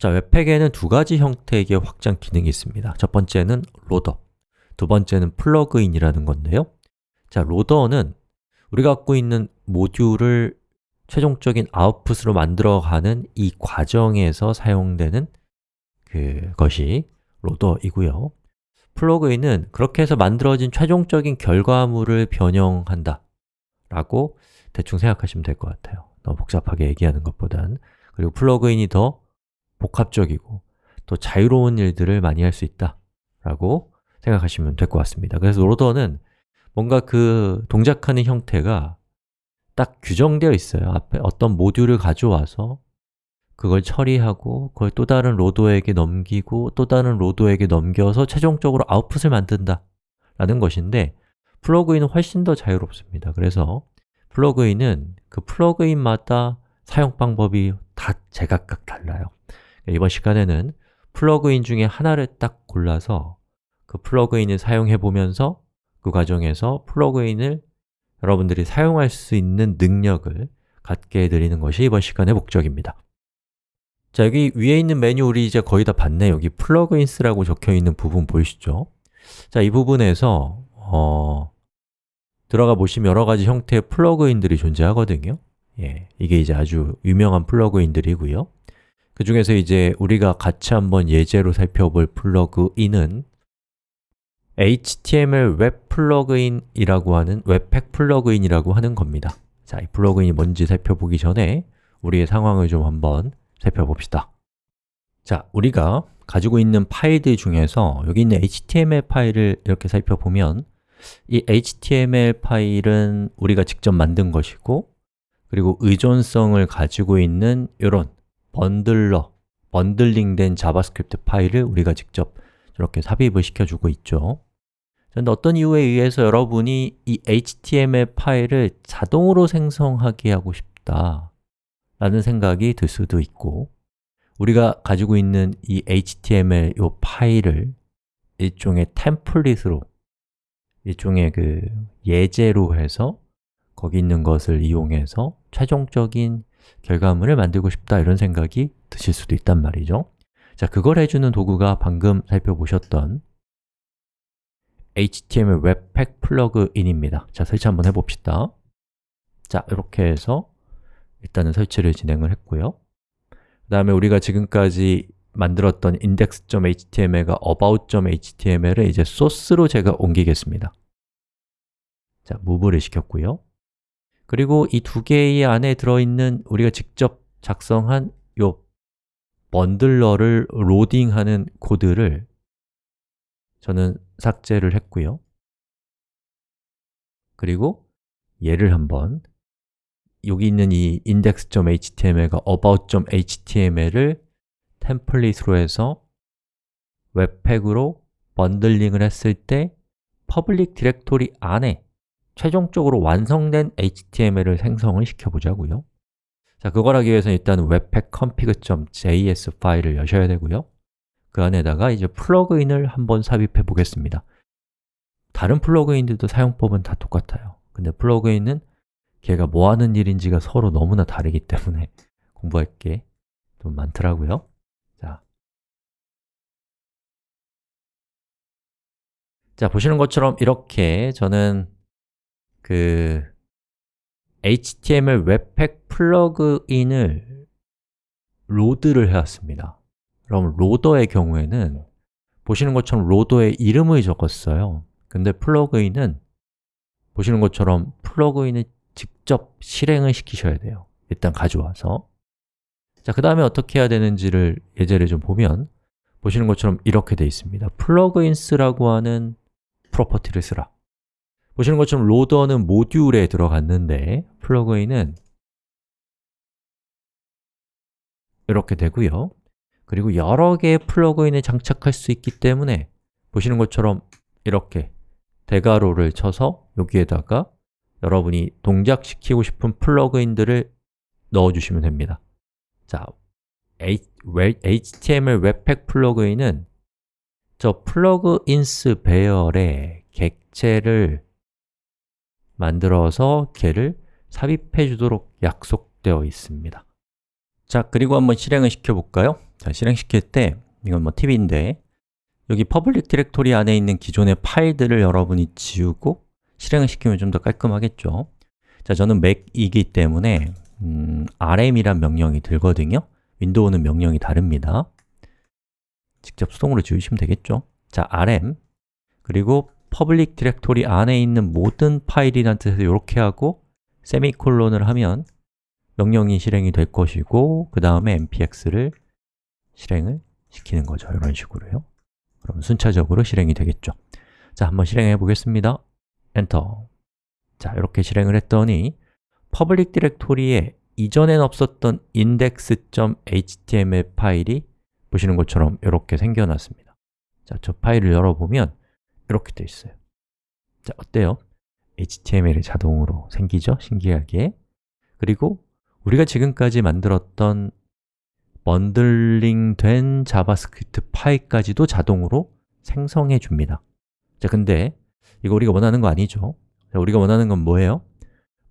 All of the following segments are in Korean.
자, webpack에는 두 가지 형태의 확장 기능이 있습니다. 첫 번째는 로더, 두 번째는 플러그인이라는 건데요. 자, 로더는 우리가 갖고 있는 모듈을 최종적인 아웃풋으로 만들어가는 이 과정에서 사용되는 그것이 로더이고요. 플러그인은 그렇게 해서 만들어진 최종적인 결과물을 변형한다 라고 대충 생각하시면 될 것 같아요. 너무 복잡하게 얘기하는 것보단. 그리고 플러그인이 더 복합적이고 또 자유로운 일들을 많이 할 수 있다 라고 생각하시면 될 것 같습니다. 그래서 로더는 뭔가 그 동작하는 형태가 딱 규정되어 있어요. 앞에 어떤 모듈을 가져와서 그걸 처리하고 그걸 또 다른 로더에게 넘기고 또 다른 로더에게 넘겨서 최종적으로 아웃풋을 만든다 라는 것인데 플러그인은 훨씬 더 자유롭습니다. 그래서 플러그인은 그 플러그인마다 사용 방법이 다 제각각 달라요 이번 시간에는 플러그인 중에 하나를 딱 골라서 그 플러그인을 사용해 보면서 그 과정에서 플러그인을 여러분들이 사용할 수 있는 능력을 갖게 해드리는 것이 이번 시간의 목적입니다. 자, 여기 위에 있는 메뉴 우리 이제 거의 다 봤네. 여기 plugins라고 적혀 있는 부분 보이시죠? 자, 이 부분에서 어, 들어가 보시면 여러 가지 형태의 플러그인들이 존재하거든요. 예, 이게 이제 아주 유명한 플러그인들이고요 그 중에서 이제 우리가 같이 한번 예제로 살펴볼 플러그인은 HTML 웹 플러그인이라고 하는 webpack 플러그인이라고 하는 겁니다. 자, 이 플러그인이 뭔지 살펴보기 전에 우리의 상황을 좀 한번 살펴봅시다. 자, 우리가 가지고 있는 파일들 중에서 여기 있는 HTML 파일을 이렇게 살펴보면 이 HTML 파일은 우리가 직접 만든 것이고 그리고 의존성을 가지고 있는 이런 bundler, bundling된 자바스크립트 파일을 우리가 직접 이렇게 삽입을 시켜주고 있죠. 그런데 어떤 이유에 의해서 여러분이 이 HTML 파일을 자동으로 생성하게 하고 싶다 라는 생각이 들 수도 있고 우리가 가지고 있는 이 HTML 이 파일을 일종의 템플릿으로 일종의 그 예제로 해서 거기 있는 것을 이용해서 최종적인 결과물을 만들고 싶다 이런 생각이 드실 수도 있단 말이죠. 자, 그걸 해주는 도구가 방금 살펴보셨던 HTML webpack 플러그인입니다. 자, 설치 한번 해봅시다. 자, 이렇게 해서 일단은 설치를 진행을 했고요. 그 다음에 우리가 지금까지 만들었던 index.html과 about.html을 이제 소스로 제가 옮기겠습니다. 자, 무브를 시켰고요 그리고 이 두 개의 안에 들어있는 우리가 직접 작성한 요 번들러를 로딩하는 코드를 저는 삭제를 했고요. 그리고 얘를 한번 여기 있는 이 index.html과 about.html을 템플릿으로 해서 webpack으로 bundling을 했을 때 public 디렉토리 안에 최종적으로 완성된 HTML을 생성을 시켜보자고요. 자, 그걸 하기 위해서는 일단 webpack config.js 파일을 여셔야 되고요. 그 안에다가 이제 플러그인을 한번 삽입해 보겠습니다. 다른 플러그인들도 사용법은 다 똑같아요. 근데 플러그인은 걔가 뭐 하는 일인지가 서로 너무나 다르기 때문에 공부할 게 좀 많더라고요. 자, 자 보시는 것처럼 이렇게 저는 그 HTML webpack 플러그인을 로드를 해왔습니다. 그럼 로더의 경우에는 보시는 것처럼 로더의 이름을 적었어요. 근데 플러그인은 보시는 것처럼 플러그인을 직접 실행을 시키셔야 돼요. 일단 가져와서. 자, 그 다음에 어떻게 해야 되는지를 예제를 좀 보면 보시는 것처럼 이렇게 되어 있습니다. plugins라고 하는 property를 쓰라 보시는 것처럼 로더는 모듈에 들어갔는데 플러그인은 이렇게 되고요. 그리고 여러 개의 플러그인을 장착할 수 있기 때문에 보시는 것처럼 이렇게 대괄호를 쳐서 여기에다가 여러분이 동작시키고 싶은 플러그인들을 넣어주시면 됩니다. 자, HTML webpack 플러그인은 저 plugins 배열의 객체를 만들어서 걔를 삽입해 주도록 약속되어 있습니다. 자, 그리고 한번 실행을 시켜볼까요? 자, 실행시킬 때 이건 뭐 팁인데 여기 public 디렉토리 안에 있는 기존의 파일들을 여러분이 지우고 실행을 시키면 좀 더 깔끔하겠죠? 자, 저는 맥이기 때문에 음, rm이란 명령이 들거든요. 윈도우는 명령이 다릅니다. 직접 수동으로 지우시면 되겠죠? 자, rm. 그리고 public 디렉토리 안에 있는 모든 파일이란 뜻에서 이렇게 하고 세미콜론을 하면 명령이 실행이 될 것이고 그 다음에 npx를 실행을 시키는 거죠. 이런 식으로요. 그럼 순차적으로 실행이 되겠죠. 자, 한번 실행해 보겠습니다. 엔터. 자, 이렇게 실행을 했더니 public 디렉토리에 이전엔 없었던 index.html 파일이 보시는 것처럼 이렇게 생겨났습니다. 자, 저 파일을 열어보면 이렇게 되어 있어요 자, 어때요? HTML이 자동으로 생기죠? 신기하게 그리고 우리가 지금까지 만들었던 bundling 된 자바스크립트 파일까지도 자동으로 생성해 줍니다 자, 근데 이거 우리가 원하는 거 아니죠? 자, 우리가 원하는 건 뭐예요?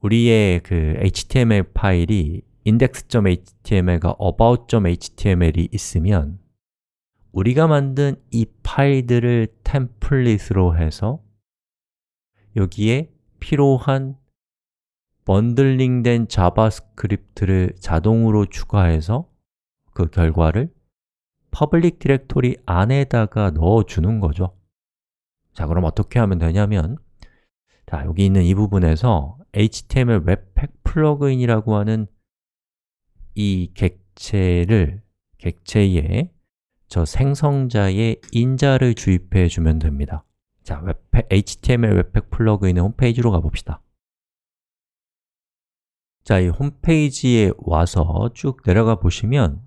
우리의 그 HTML 파일이 index.html과 about.html이 있으면 우리가 만든 이 파일들을 template으로 해서 여기에 필요한 bundling된 JavaScript를 자동으로 추가해서 그 결과를 public directory 안에다가 넣어주는 거죠. 자, 그럼 어떻게 하면 되냐면 자, 여기 있는 이 부분에서 HTML 웹팩 플러그인이라고 하는 이 객체를 객체에 저 생성자의 인자를 주입해 주면 됩니다. 자, 웹팩, HTML 웹팩 플러그인의 홈페이지로 가봅시다. 자, 이 홈페이지에 와서 쭉 내려가 보시면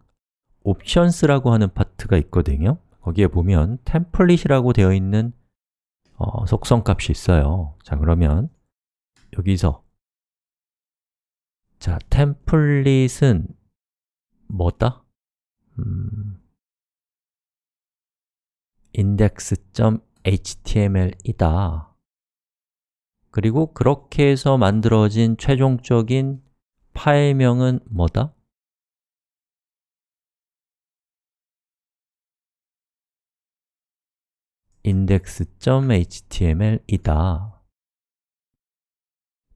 options라고 하는 파트가 있거든요. 거기에 보면 template이라고 되어 있는 어, 속성 값이 있어요. 자, 그러면 여기서 자, 템플릿은 뭐다? 음, index.html이다 그리고 그렇게 해서 만들어진 최종적인 파일명은 뭐다? index.html이다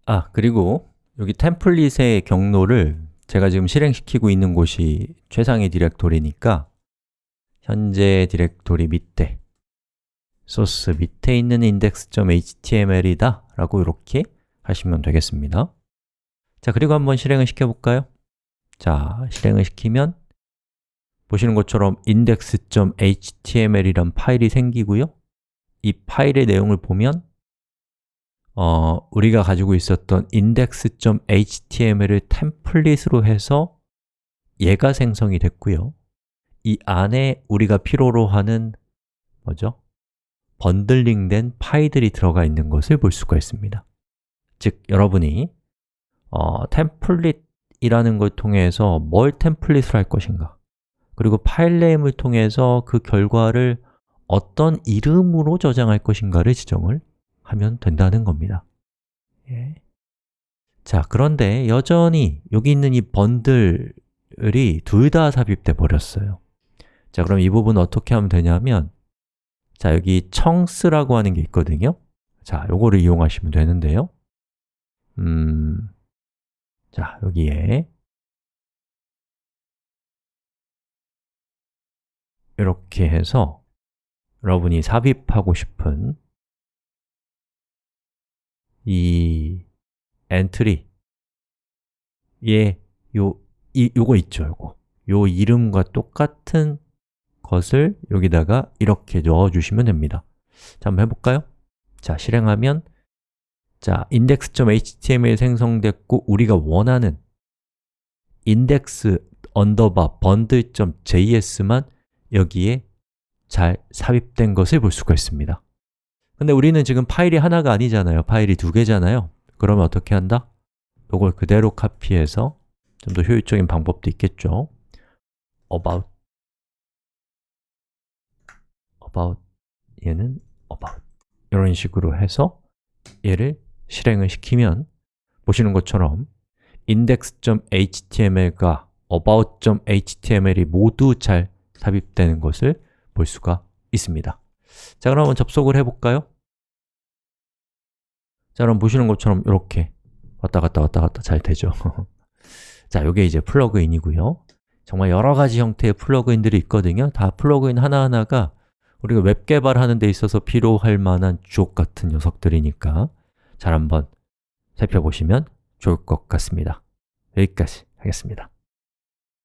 아, 그리고 여기 템플릿의 경로를 제가 지금 실행시키고 있는 곳이 최상의 디렉토리니까 현재 디렉토리 밑에 소스 밑에 있는 index.html이다 라고 이렇게 하시면 되겠습니다. 자, 그리고 한번 실행을 시켜볼까요? 자, 실행을 시키면 보시는 것처럼 index.html이란 파일이 생기고요. 이 파일의 내용을 보면 어, 우리가 가지고 있었던 index.html을 템플릿으로 해서 얘가 생성이 됐고요 이 안에 우리가 필요로 하는 뭐죠? 번들링된 파일들이 들어가 있는 것을 볼 수가 있습니다 즉, 여러분이 어, 템플릿이라는 걸 통해서 뭘 템플릿을 할 것인가 그리고 파일 네임을 통해서 그 결과를 어떤 이름으로 저장할 것인가를 지정을 하면 된다는 겁니다 예. 자, 그런데 여전히 여기 있는 이 번들이 둘 다 삽입돼 버렸어요 자, 그럼 이 부분 어떻게 하면 되냐면 자, 여기 청스라고 하는 게 있거든요. 자, 요거를 이용하시면 되는데요. 음, 자, 여기에 이렇게 해서 여러분이 삽입하고 싶은 이 entry 예, 요, 이, 요거 있죠, 요거. 요 이름과 똑같은 것을 여기다가 이렇게 넣어주시면 됩니다. 자, 한번 해볼까요? 자, 실행하면 자, index.html 생성됐고 우리가 원하는 index 언더바 bundle.js만 여기에 잘 삽입된 것을 볼 수가 있습니다. 근데 우리는 지금 파일이 하나가 아니잖아요. 파일이 두 개잖아요. 그러면 어떻게 한다? 이걸 그대로 카피해서 좀 더 효율적인 방법도 있겠죠? about about 얘는 about. 이런 식으로 해서 얘를 실행을 시키면 보시는 것처럼 index.html과 about.html이 모두 잘 삽입되는 것을 볼 수가 있습니다. 자, 그럼 접속을 해볼까요? 자, 그럼 보시는 것처럼 이렇게 왔다 갔다 왔다 갔다 잘 되죠? 자, 이게 이제 플러그인이고요. 정말 여러 가지 형태의 plugin들이 있거든요. 다 plugin 하나하나가 우리가 웹 개발하는 데 있어서 필요할 만한 주옥 같은 녀석들이니까 잘 한번 살펴보시면 좋을 것 같습니다. 여기까지 하겠습니다